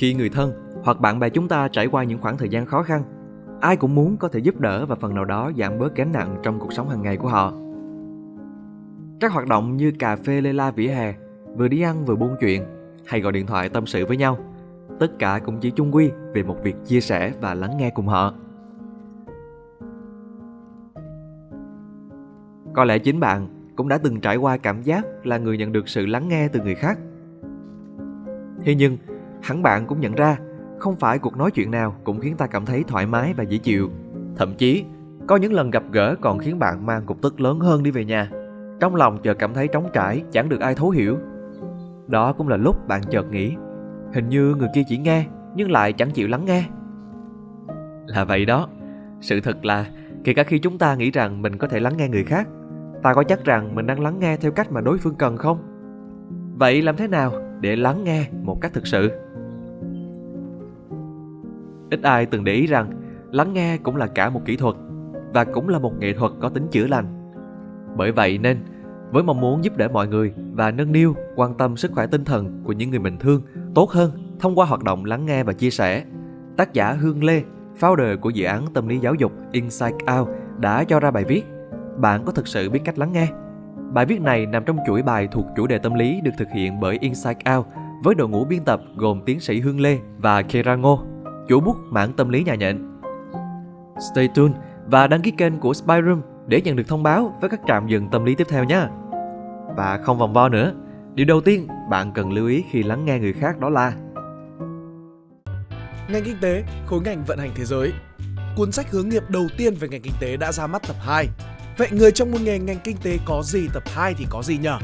Khi người thân hoặc bạn bè chúng ta trải qua những khoảng thời gian khó khăn, ai cũng muốn có thể giúp đỡ và phần nào đó giảm bớt gánh nặng trong cuộc sống hàng ngày của họ. Các hoạt động như cà phê lê la vỉa hè, vừa đi ăn vừa buôn chuyện, hay gọi điện thoại tâm sự với nhau, tất cả cũng chỉ chung quy về một việc chia sẻ và lắng nghe cùng họ. Có lẽ chính bạn cũng đã từng trải qua cảm giác là người nhận được sự lắng nghe từ người khác. Thế nhưng, hẳn bạn cũng nhận ra không phải cuộc nói chuyện nào cũng khiến ta cảm thấy thoải mái và dễ chịu. Thậm chí, có những lần gặp gỡ còn khiến bạn mang cục tức lớn hơn đi về nhà. Trong lòng chợt cảm thấy trống trải, chẳng được ai thấu hiểu. Đó cũng là lúc bạn chợt nghĩ, hình như người kia chỉ nghe nhưng lại chẳng chịu lắng nghe. Là vậy đó, sự thật là kể cả khi chúng ta nghĩ rằng mình có thể lắng nghe người khác, ta có chắc rằng mình đang lắng nghe theo cách mà đối phương cần không? Vậy làm thế nào để lắng nghe một cách thực sự? Ít ai từng để ý rằng lắng nghe cũng là cả một kỹ thuật và cũng là một nghệ thuật có tính chữa lành. Bởi vậy nên, với mong muốn giúp đỡ mọi người và nâng niu, quan tâm sức khỏe tinh thần của những người mình thương tốt hơn thông qua hoạt động lắng nghe và chia sẻ, tác giả Hương Lê, founder của dự án tâm lý giáo dục Insight Out đã cho ra bài viết Bạn có thực sự biết cách lắng nghe? Bài viết này nằm trong chuỗi bài thuộc chủ đề tâm lý được thực hiện bởi Insight Out với đội ngũ biên tập gồm tiến sĩ Hương Lê và Kera Ngô chủ bút mạng tâm lý nhà nhện. Stay tuned và đăng ký kênh của Spyroom để nhận được thông báo với các trạm dừng tâm lý tiếp theo nhé. Và không vòng vo nữa, điều đầu tiên bạn cần lưu ý khi lắng nghe người khác đó là Ngành kinh tế, khối ngành vận hành thế giới. Cuốn sách hướng nghiệp đầu tiên về ngành kinh tế đã ra mắt tập 2. Vậy người trong môn nghề ngành kinh tế có gì tập 2 thì có gì nhở?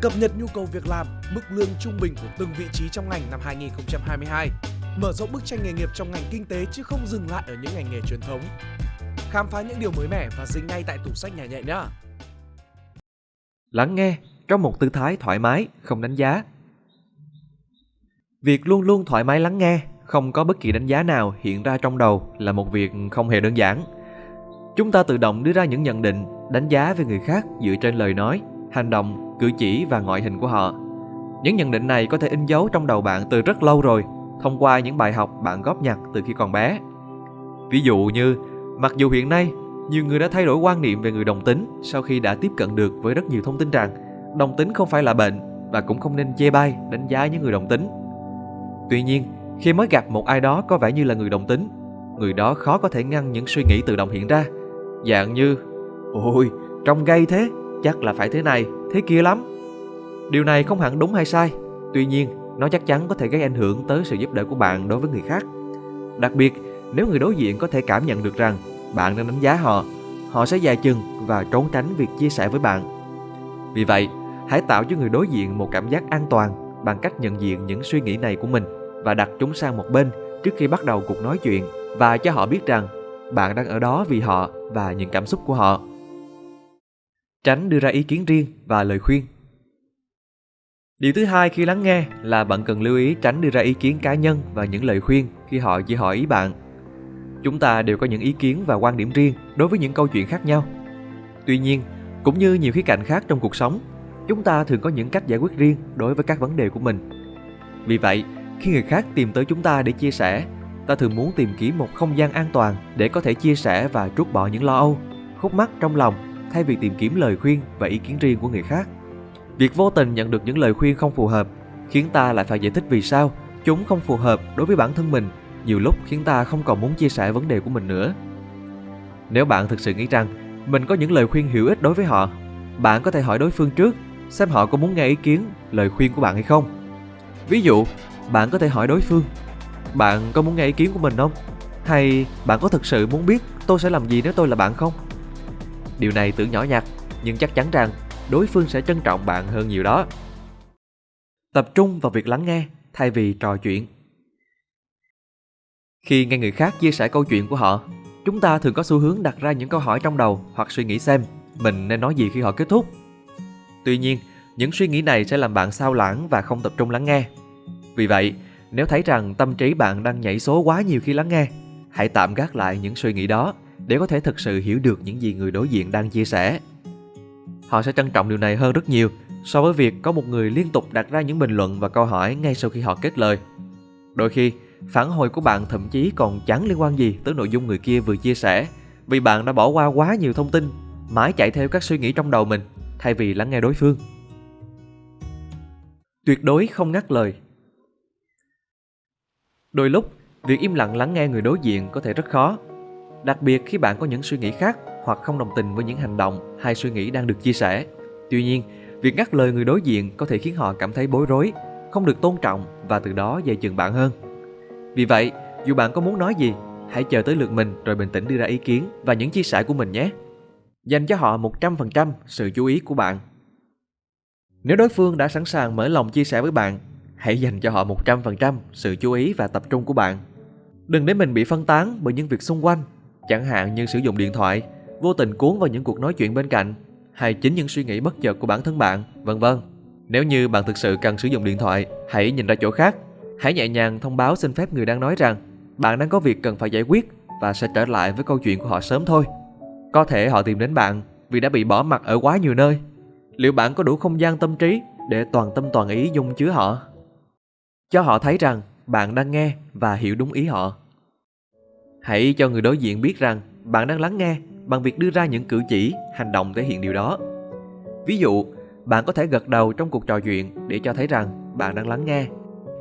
Cập nhật nhu cầu việc làm, mức lương trung bình của từng vị trí trong ngành năm 2022 mở rộng bức tranh nghề nghiệp trong ngành kinh tế chứ không dừng lại ở những ngành nghề truyền thống. Khám phá những điều mới mẻ và dính ngay tại tủ sách nhà nhẹ nhé. Lắng nghe trong một tư thái thoải mái, không đánh giá. Việc luôn luôn thoải mái lắng nghe, không có bất kỳ đánh giá nào hiện ra trong đầu là một việc không hề đơn giản. Chúng ta tự động đưa ra những nhận định, đánh giá về người khác dựa trên lời nói, hành động, cử chỉ và ngoại hình của họ. Những nhận định này có thể in dấu trong đầu bạn từ rất lâu rồi thông qua những bài học bạn góp nhặt từ khi còn bé. Ví dụ như, mặc dù hiện nay nhiều người đã thay đổi quan niệm về người đồng tính sau khi đã tiếp cận được với rất nhiều thông tin rằng đồng tính không phải là bệnh và cũng không nên chê bai đánh giá những người đồng tính. Tuy nhiên, khi mới gặp một ai đó có vẻ như là người đồng tính, người đó khó có thể ngăn những suy nghĩ tự động hiện ra. Dạng như, ôi, trông gay thế, chắc là phải thế này, thế kia lắm. Điều này không hẳn đúng hay sai, tuy nhiên nó chắc chắn có thể gây ảnh hưởng tới sự giúp đỡ của bạn đối với người khác. Đặc biệt, nếu người đối diện có thể cảm nhận được rằng bạn đang đánh giá họ, họ sẽ dài chừng và trốn tránh việc chia sẻ với bạn. Vì vậy, hãy tạo cho người đối diện một cảm giác an toàn bằng cách nhận diện những suy nghĩ này của mình và đặt chúng sang một bên trước khi bắt đầu cuộc nói chuyện và cho họ biết rằng bạn đang ở đó vì họ và những cảm xúc của họ. Tránh đưa ra ý kiến riêng và lời khuyên Điều thứ hai khi lắng nghe là bạn cần lưu ý tránh đưa ra ý kiến cá nhân và những lời khuyên khi họ chỉ hỏi ý bạn. Chúng ta đều có những ý kiến và quan điểm riêng đối với những câu chuyện khác nhau. Tuy nhiên, cũng như nhiều khía cạnh khác trong cuộc sống, chúng ta thường có những cách giải quyết riêng đối với các vấn đề của mình. Vì vậy, khi người khác tìm tới chúng ta để chia sẻ, ta thường muốn tìm kiếm một không gian an toàn để có thể chia sẻ và trút bỏ những lo âu, khúc mắc trong lòng thay vì tìm kiếm lời khuyên và ý kiến riêng của người khác. Việc vô tình nhận được những lời khuyên không phù hợp khiến ta lại phải giải thích vì sao chúng không phù hợp đối với bản thân mình, nhiều lúc khiến ta không còn muốn chia sẻ vấn đề của mình nữa. Nếu bạn thực sự nghĩ rằng mình có những lời khuyên hữu ích đối với họ, bạn có thể hỏi đối phương trước xem họ có muốn nghe ý kiến, lời khuyên của bạn hay không. Ví dụ, bạn có thể hỏi đối phương, bạn có muốn nghe ý kiến của mình không? Hay bạn có thực sự muốn biết tôi sẽ làm gì nếu tôi là bạn không? Điều này tưởng nhỏ nhặt, nhưng chắc chắn rằng đối phương sẽ trân trọng bạn hơn nhiều đó. Tập trung vào việc lắng nghe thay vì trò chuyện. Khi nghe người khác chia sẻ câu chuyện của họ, chúng ta thường có xu hướng đặt ra những câu hỏi trong đầu hoặc suy nghĩ xem mình nên nói gì khi họ kết thúc. Tuy nhiên, những suy nghĩ này sẽ làm bạn sao lãng và không tập trung lắng nghe. Vì vậy, nếu thấy rằng tâm trí bạn đang nhảy số quá nhiều khi lắng nghe, hãy tạm gác lại những suy nghĩ đó để có thể thực sự hiểu được những gì người đối diện đang chia sẻ họ sẽ trân trọng điều này hơn rất nhiều so với việc có một người liên tục đặt ra những bình luận và câu hỏi ngay sau khi họ kết lời. Đôi khi, phản hồi của bạn thậm chí còn chẳng liên quan gì tới nội dung người kia vừa chia sẻ vì bạn đã bỏ qua quá nhiều thông tin, mãi chạy theo các suy nghĩ trong đầu mình thay vì lắng nghe đối phương. Tuyệt đối không ngắt lời. Đôi lúc, việc im lặng lắng nghe người đối diện có thể rất khó, đặc biệt khi bạn có những suy nghĩ khác hoặc không đồng tình với những hành động hay suy nghĩ đang được chia sẻ. Tuy nhiên, việc ngắt lời người đối diện có thể khiến họ cảm thấy bối rối, không được tôn trọng và từ đó dè chừng bạn hơn. Vì vậy, dù bạn có muốn nói gì, hãy chờ tới lượt mình rồi bình tĩnh đưa ra ý kiến và những chia sẻ của mình nhé. Dành cho họ 100% sự chú ý của bạn. Nếu đối phương đã sẵn sàng mở lòng chia sẻ với bạn, hãy dành cho họ 100% sự chú ý và tập trung của bạn. Đừng để mình bị phân tán bởi những việc xung quanh, chẳng hạn như sử dụng điện thoại, vô tình cuốn vào những cuộc nói chuyện bên cạnh, hay chính những suy nghĩ bất chợt của bản thân bạn, vân vân. Nếu như bạn thực sự cần sử dụng điện thoại, hãy nhìn ra chỗ khác. Hãy nhẹ nhàng thông báo xin phép người đang nói rằng bạn đang có việc cần phải giải quyết và sẽ trở lại với câu chuyện của họ sớm thôi. Có thể họ tìm đến bạn vì đã bị bỏ mặt ở quá nhiều nơi. Liệu bạn có đủ không gian tâm trí để toàn tâm toàn ý dung chứa họ? Cho họ thấy rằng bạn đang nghe và hiểu đúng ý họ. Hãy cho người đối diện biết rằng bạn đang lắng nghe bằng việc đưa ra những cử chỉ, hành động thể hiện điều đó. Ví dụ, bạn có thể gật đầu trong cuộc trò chuyện để cho thấy rằng bạn đang lắng nghe.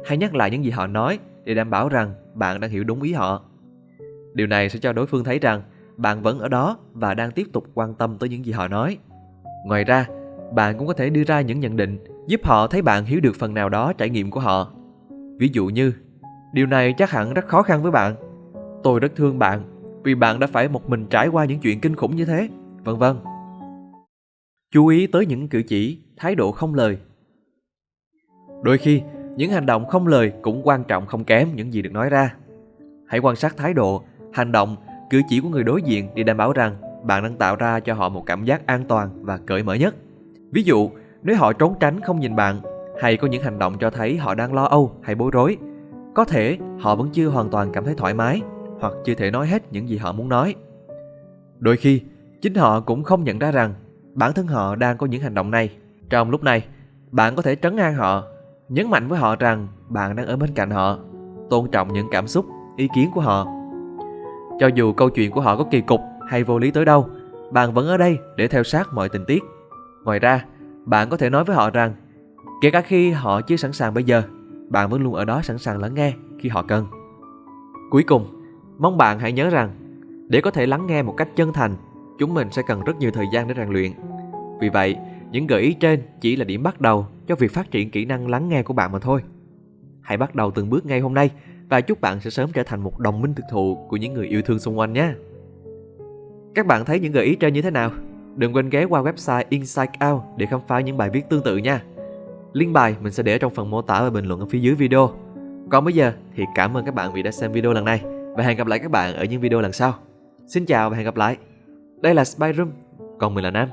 Hay nhắc lại những gì họ nói để đảm bảo rằng bạn đang hiểu đúng ý họ. Điều này sẽ cho đối phương thấy rằng bạn vẫn ở đó và đang tiếp tục quan tâm tới những gì họ nói. Ngoài ra, bạn cũng có thể đưa ra những nhận định giúp họ thấy bạn hiểu được phần nào đó trải nghiệm của họ. Ví dụ như, điều này chắc hẳn rất khó khăn với bạn. Tôi rất thương bạn vì bạn đã phải một mình trải qua những chuyện kinh khủng như thế, vân vân. Chú ý tới những cử chỉ, thái độ không lời. Đôi khi, những hành động không lời cũng quan trọng không kém những gì được nói ra. Hãy quan sát thái độ, hành động, cử chỉ của người đối diện để đảm bảo rằng bạn đang tạo ra cho họ một cảm giác an toàn và cởi mở nhất. Ví dụ, nếu họ trốn tránh không nhìn bạn hay có những hành động cho thấy họ đang lo âu hay bối rối, có thể họ vẫn chưa hoàn toàn cảm thấy thoải mái hoặc chưa thể nói hết những gì họ muốn nói. Đôi khi, chính họ cũng không nhận ra rằng bản thân họ đang có những hành động này. Trong lúc này, bạn có thể trấn an họ, nhấn mạnh với họ rằng bạn đang ở bên cạnh họ, tôn trọng những cảm xúc, ý kiến của họ. Cho dù câu chuyện của họ có kỳ cục hay vô lý tới đâu, bạn vẫn ở đây để theo sát mọi tình tiết. Ngoài ra, bạn có thể nói với họ rằng, kể cả khi họ chưa sẵn sàng bây giờ, bạn vẫn luôn ở đó sẵn sàng lắng nghe khi họ cần. Cuối cùng, mong bạn hãy nhớ rằng, để có thể lắng nghe một cách chân thành, chúng mình sẽ cần rất nhiều thời gian để rèn luyện. Vì vậy, những gợi ý trên chỉ là điểm bắt đầu cho việc phát triển kỹ năng lắng nghe của bạn mà thôi. Hãy bắt đầu từng bước ngay hôm nay và chúc bạn sẽ sớm trở thành một đồng minh thực thụ của những người yêu thương xung quanh nhé. Các bạn thấy những gợi ý trên như thế nào? Đừng quên ghé qua website insight Out để khám phá những bài viết tương tự nha. Link bài mình sẽ để trong phần mô tả và bình luận ở phía dưới video. Còn bây giờ thì cảm ơn các bạn vì đã xem video lần này và hẹn gặp lại các bạn ở những video lần sau. Xin chào và hẹn gặp lại. Đây là Spy Room, còn mình là Nam.